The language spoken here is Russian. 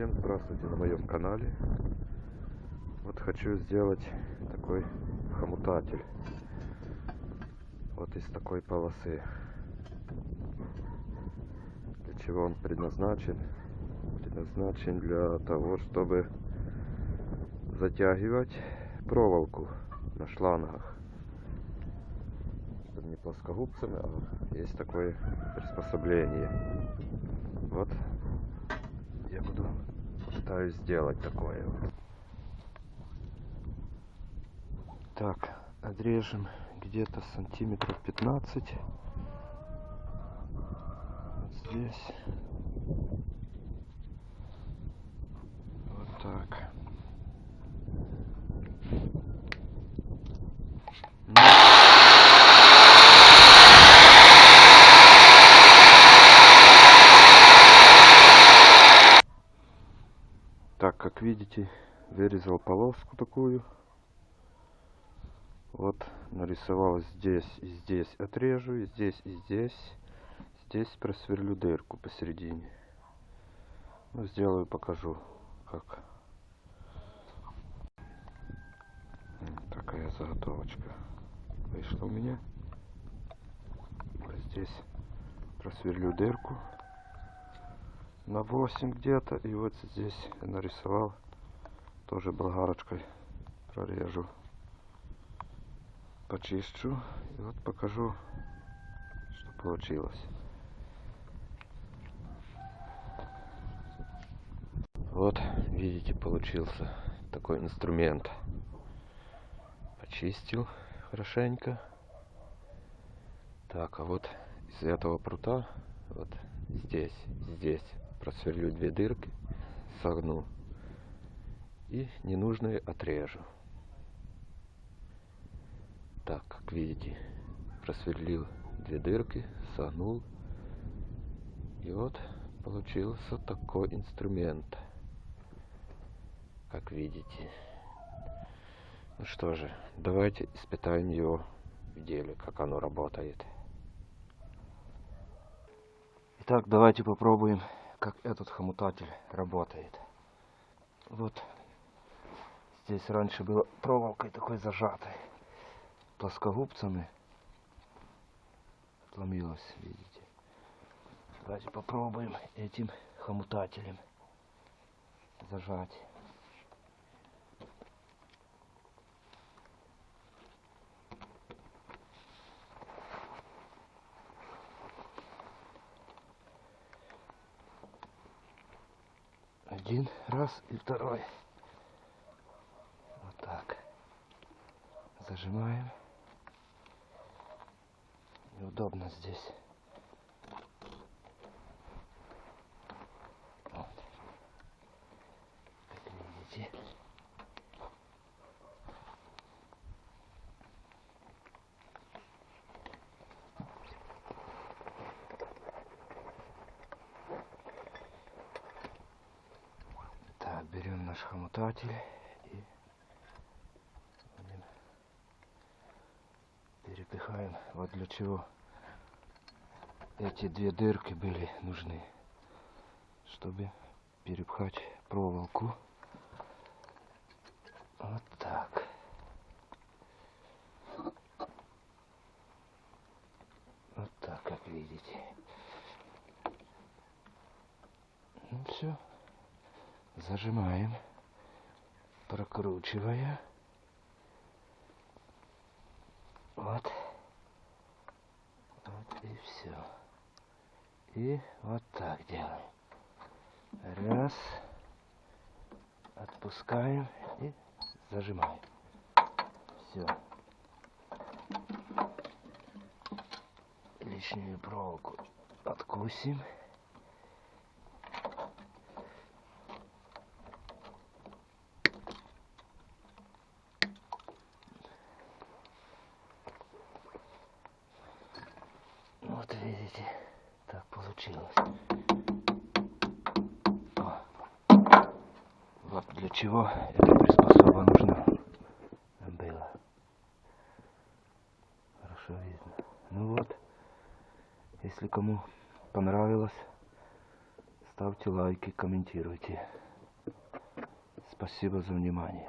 Всем здравствуйте на моем канале. Вот хочу сделать такой хомутатель. Вот из такой полосы. Для чего он предназначен? Предназначен для того, чтобы затягивать проволоку на шлангах. Чтобы не плоскогубцами, а есть такое приспособление. Вот пытаюсь сделать такое. Так, отрежем где-то сантиметров 15. Вот здесь. Вот так. Ну, Так, видите, вырезал полоску такую. Вот нарисовал здесь и здесь отрежу, и здесь и здесь. Здесь просверлю дырку посередине. Ну, сделаю, покажу, как. Такая заготовочка вышла у меня. Вот здесь просверлю дырку на 8 где-то. И вот здесь нарисовал тоже болгарочкой прорежу. Почищу. И вот покажу, что получилось. Вот, видите, получился такой инструмент. Почистил хорошенько. Так, а вот из этого прута, вот здесь, здесь просверлю две дырки, согну и ненужные отрежу. Так, как видите, просверлил две дырки, согнул. И вот получился такой инструмент. Как видите. Ну что же, давайте испытаем его в деле, как оно работает. Итак, давайте попробуем, как этот хомутатель работает. Вот здесь раньше было проволокой такой зажатой, плоскогубцами. Отломилось, видите. Давайте попробуем этим хомутателем зажать. Один раз и второй. Вот так. Зажимаем. Неудобно здесь. Вот. Как видите. Так, берем наш хомутатель и будем перепихаем. Вот для чего эти две дырки были нужны, чтобы перепхать проволоку. Вот так. Вот так, как видите. Ну все зажимаем, прокручивая. Вот. Вот и все. И вот так делаем. Раз. Отпускаем и зажимаем. Все. Лишнюю проволоку откусим. Вот видите, так получилось. О. Вот для чего эта приспособа нужна была. Хорошо видно. Ну вот, если кому понравилось, ставьте лайки, комментируйте. Спасибо за внимание.